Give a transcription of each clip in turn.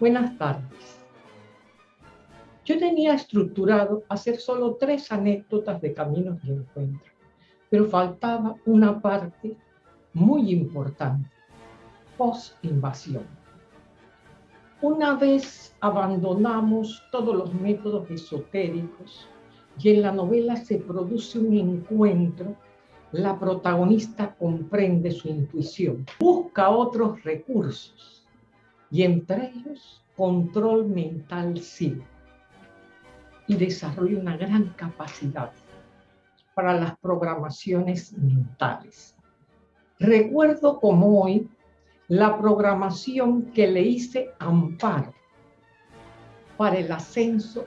Buenas tardes. Yo tenía estructurado hacer solo tres anécdotas de caminos de encuentro, pero faltaba una parte muy importante, post-invasión. Una vez abandonamos todos los métodos esotéricos y en la novela se produce un encuentro, la protagonista comprende su intuición, busca otros recursos y entre ellos control mental sí y desarrolla una gran capacidad para las programaciones mentales. Recuerdo como hoy la programación que le hice Amparo para el ascenso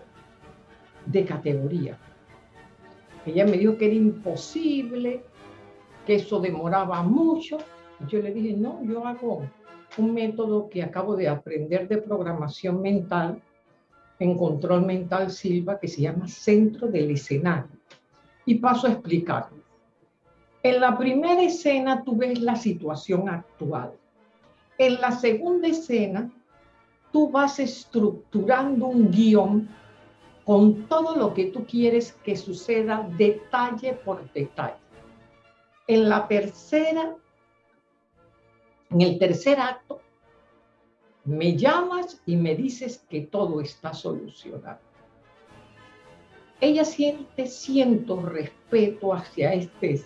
de categoría. Ella me dijo que era imposible, que eso demoraba mucho. yo le dije, no, yo hago un método que acabo de aprender de programación mental en control mental Silva que se llama centro del escenario. Y paso a explicarlo. En la primera escena tú ves la situación actual. En la segunda escena tú vas estructurando un guion con todo lo que tú quieres que suceda detalle por detalle. En la tercera, en el tercer acto, me llamas y me dices que todo está solucionado. Ella siente, siento respeto hacia este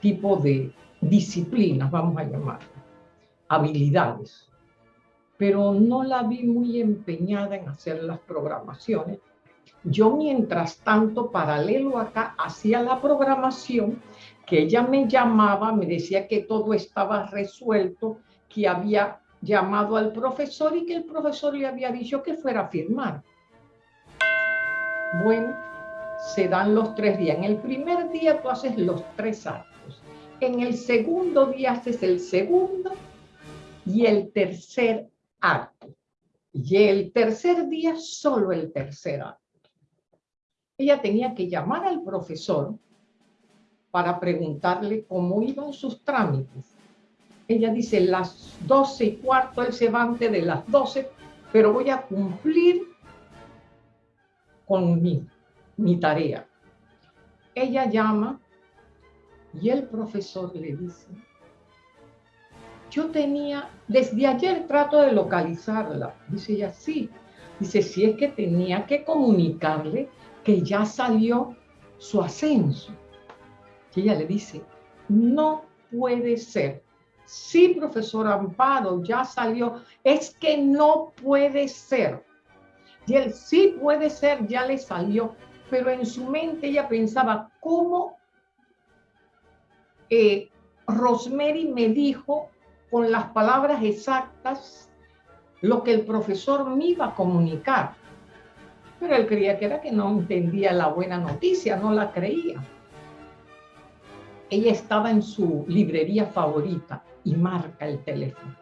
tipo de disciplinas, vamos a llamarlo, habilidades, pero no la vi muy empeñada en hacer las programaciones yo mientras tanto, paralelo acá, hacía la programación, que ella me llamaba, me decía que todo estaba resuelto, que había llamado al profesor y que el profesor le había dicho que fuera a firmar. Bueno, se dan los tres días. En el primer día tú haces los tres actos. En el segundo día haces el segundo y el tercer acto. Y el tercer día solo el tercer acto ella tenía que llamar al profesor para preguntarle cómo iban sus trámites. Ella dice, las doce y cuarto, él se va de las doce, pero voy a cumplir con mi, mi tarea. Ella llama y el profesor le dice, yo tenía, desde ayer trato de localizarla. Dice ella, sí. Dice, si es que tenía que comunicarle que ya salió su ascenso. Y ella le dice, no puede ser. Sí, profesor Amparo, ya salió. Es que no puede ser. Y él sí puede ser, ya le salió. Pero en su mente ella pensaba, ¿cómo eh, Rosemary me dijo con las palabras exactas lo que el profesor me iba a comunicar? Pero él creía que era que no entendía la buena noticia, no la creía. Ella estaba en su librería favorita y marca el teléfono.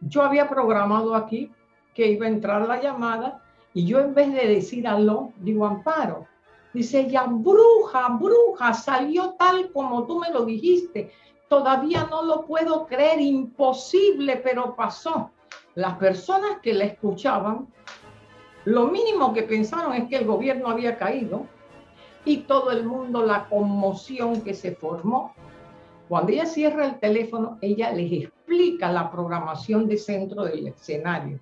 Yo había programado aquí que iba a entrar la llamada y yo en vez de decir aló, digo Amparo. Dice ella, bruja, bruja, salió tal como tú me lo dijiste. Todavía no lo puedo creer, imposible, pero pasó. Las personas que la escuchaban lo mínimo que pensaron es que el gobierno había caído y todo el mundo, la conmoción que se formó. Cuando ella cierra el teléfono, ella les explica la programación de centro del escenario.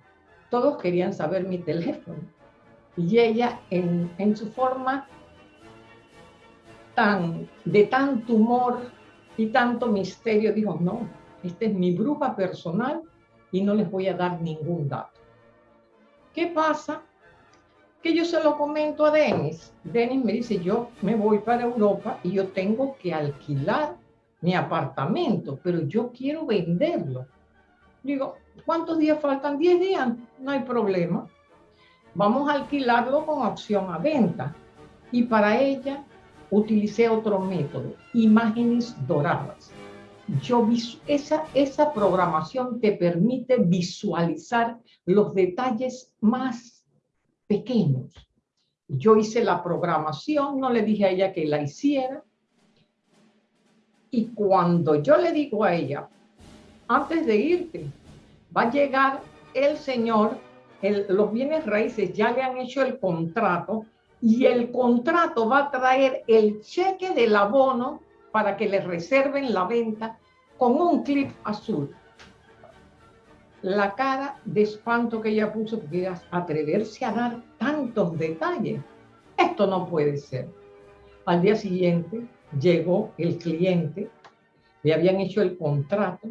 Todos querían saber mi teléfono. Y ella, en, en su forma tan, de tanto humor y tanto misterio, dijo, no, esta es mi bruja personal y no les voy a dar ningún dato. ¿Qué pasa? Que yo se lo comento a Denis. Denis me dice, yo me voy para Europa y yo tengo que alquilar mi apartamento, pero yo quiero venderlo. Digo, ¿cuántos días faltan? 10 días, no hay problema. Vamos a alquilarlo con opción a venta. Y para ella utilicé otro método, imágenes doradas. Yo, esa, esa programación te permite visualizar los detalles más pequeños. Yo hice la programación, no le dije a ella que la hiciera. Y cuando yo le digo a ella, antes de irte, va a llegar el señor los bienes raíces ya le han hecho el contrato y el contrato va a traer el cheque del abono para que le reserven la venta con un clip azul. La cara de espanto que ella puso, porque atreverse a dar tantos detalles. Esto no puede ser. Al día siguiente llegó el cliente, le habían hecho el contrato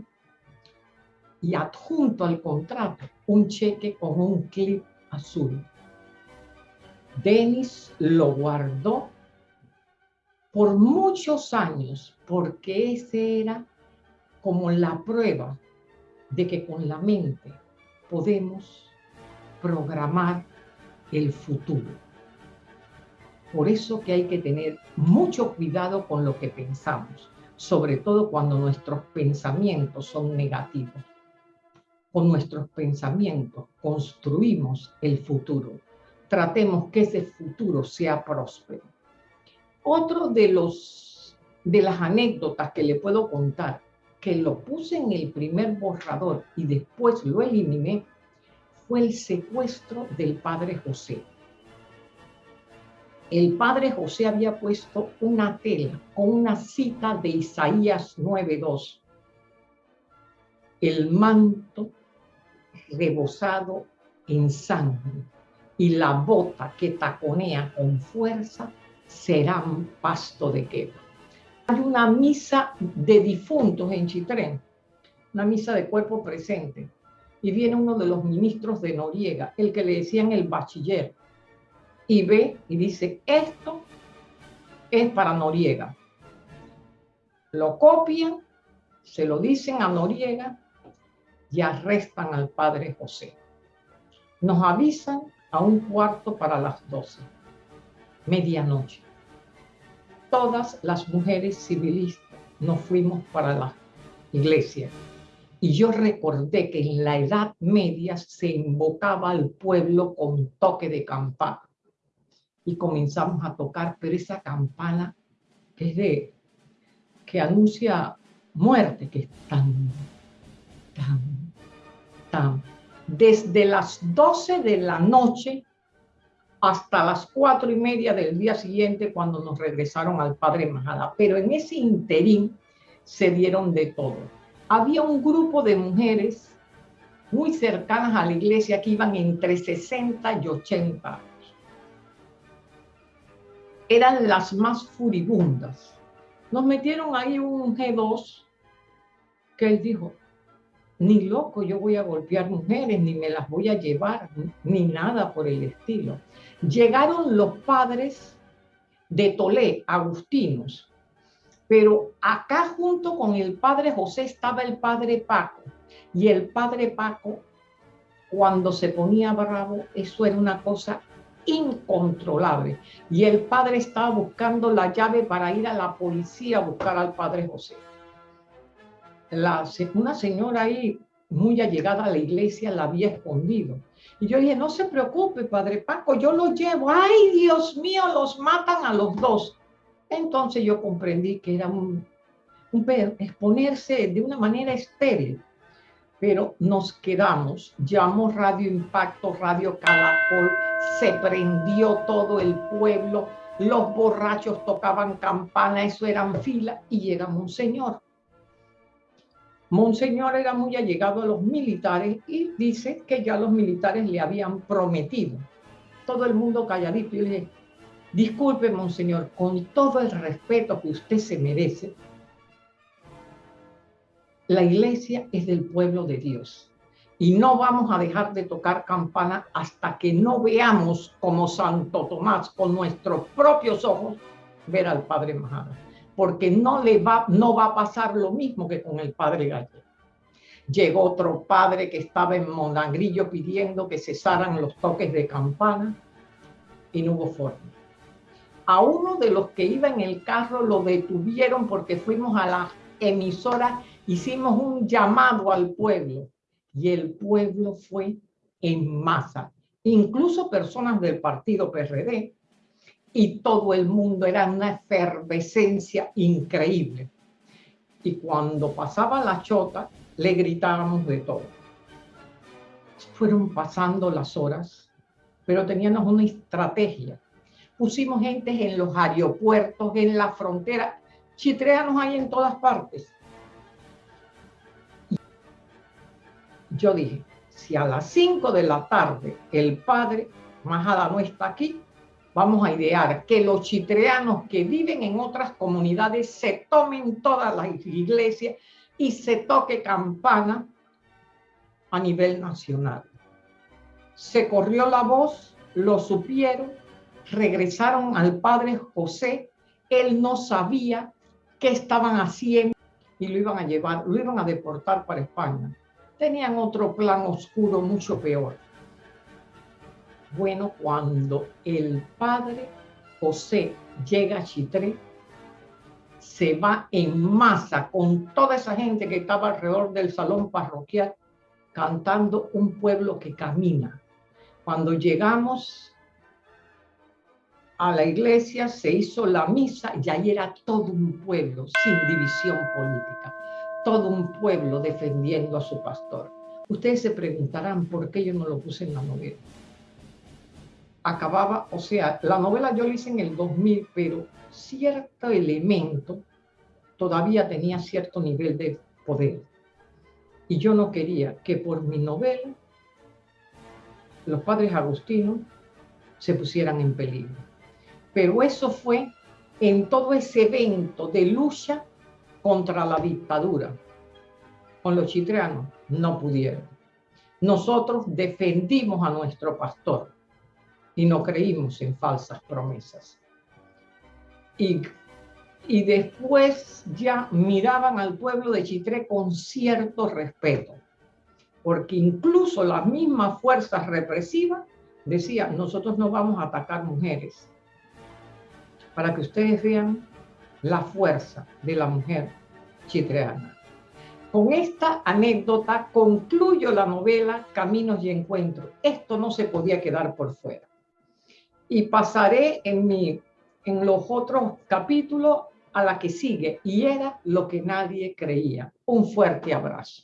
y adjunto al contrato un cheque con un clip azul. Denis lo guardó por muchos años porque ese era como la prueba de que con la mente podemos programar el futuro. Por eso que hay que tener mucho cuidado con lo que pensamos, sobre todo cuando nuestros pensamientos son negativos. Con nuestros pensamientos construimos el futuro. Tratemos que ese futuro sea próspero. Otro de, los, de las anécdotas que le puedo contar, que lo puse en el primer borrador y después lo eliminé, fue el secuestro del padre José el padre José había puesto una tela con una cita de Isaías 9.2. El manto rebosado en sangre y la bota que taconea con fuerza serán pasto de quebra. Hay una misa de difuntos en Chitrén, una misa de cuerpo presente, y viene uno de los ministros de Noriega, el que le decían el bachiller, y ve y dice, esto es para Noriega. Lo copian, se lo dicen a Noriega y arrestan al padre José. Nos avisan a un cuarto para las doce, medianoche. Todas las mujeres civilistas nos fuimos para la iglesia. Y yo recordé que en la Edad Media se invocaba al pueblo con toque de campana y comenzamos a tocar, pero esa campana que es de, que anuncia muerte, que es tan, tan, tan, desde las 12 de la noche hasta las cuatro y media del día siguiente cuando nos regresaron al Padre Majada. Pero en ese interín se dieron de todo. Había un grupo de mujeres muy cercanas a la iglesia que iban entre 60 y 80 eran las más furibundas. Nos metieron ahí un G2 que él dijo, ni loco yo voy a golpear mujeres, ni me las voy a llevar, ni nada por el estilo. Llegaron los padres de Tolé, agustinos, pero acá junto con el padre José estaba el padre Paco, y el padre Paco, cuando se ponía bravo, eso era una cosa incontrolable. Y el padre estaba buscando la llave para ir a la policía a buscar al padre José. La, una señora ahí, muy allegada a la iglesia, la había escondido. Y yo dije, no se preocupe, padre Paco, yo lo llevo. Ay, Dios mío, los matan a los dos. Entonces yo comprendí que era un, un exponerse de una manera estéril pero nos quedamos. Llamó Radio Impacto, Radio Calacol, se prendió todo el pueblo, los borrachos tocaban campana, eso eran fila, y llega Monseñor. Monseñor era muy allegado a los militares y dice que ya los militares le habían prometido. Todo el mundo calladito y le dije, disculpe, Monseñor, con todo el respeto que usted se merece, la iglesia es del pueblo de Dios. Y no vamos a dejar de tocar campana hasta que no veamos como Santo Tomás con nuestros propios ojos ver al Padre Majada. Porque no, le va, no va a pasar lo mismo que con el Padre Gallego. Llegó otro padre que estaba en Monagrillo pidiendo que cesaran los toques de campana y no hubo forma. A uno de los que iba en el carro lo detuvieron porque fuimos a la emisora hicimos un llamado al pueblo y el pueblo fue en masa, incluso personas del partido PRD, y todo el mundo era una efervescencia increíble. Y cuando pasaba la chota, le gritábamos de todo. Fueron pasando las horas, pero teníamos una estrategia. Pusimos gente en los aeropuertos, en la frontera. Chitreanos hay en todas partes. Yo dije, si a las 5 de la tarde el padre Majada no está aquí, vamos a idear que los chitreanos que viven en otras comunidades se tomen todas las iglesias y se toque campana a nivel nacional. Se corrió la voz, lo supieron, regresaron al padre José, él no sabía qué estaban haciendo y lo iban a llevar, lo iban a deportar para España. Tenían otro plan oscuro mucho peor. Bueno, cuando el padre José llega a Chitré, se va en masa con toda esa gente que estaba alrededor del salón parroquial cantando un pueblo que camina. Cuando llegamos a la iglesia se hizo la misa y ahí era todo un pueblo sin división política, todo un pueblo defendiendo a su pastor. Ustedes se preguntarán por qué yo no lo puse en la novela. Acababa, o sea, la novela yo la hice en el 2000, pero cierto elemento todavía tenía cierto nivel de poder. Y yo no quería que por mi novela los padres agustinos se pusieran en peligro. Pero eso fue en todo ese evento de lucha contra la dictadura. Con los chitreanos no pudieron. Nosotros defendimos a nuestro pastor y no creímos en falsas promesas. Y, después ya miraban al pueblo de Chitré con cierto respeto, porque incluso las mismas fuerzas represivas decían, nosotros no vamos a atacar mujeres, para que ustedes vean la fuerza de la mujer chitreana. Con esta anécdota concluyo la novela Caminos y Encuentros. Esto no se podía quedar por fuera. Y pasaré en, mi, en los otros capítulos a la que sigue, y era lo que nadie creía. Un fuerte abrazo.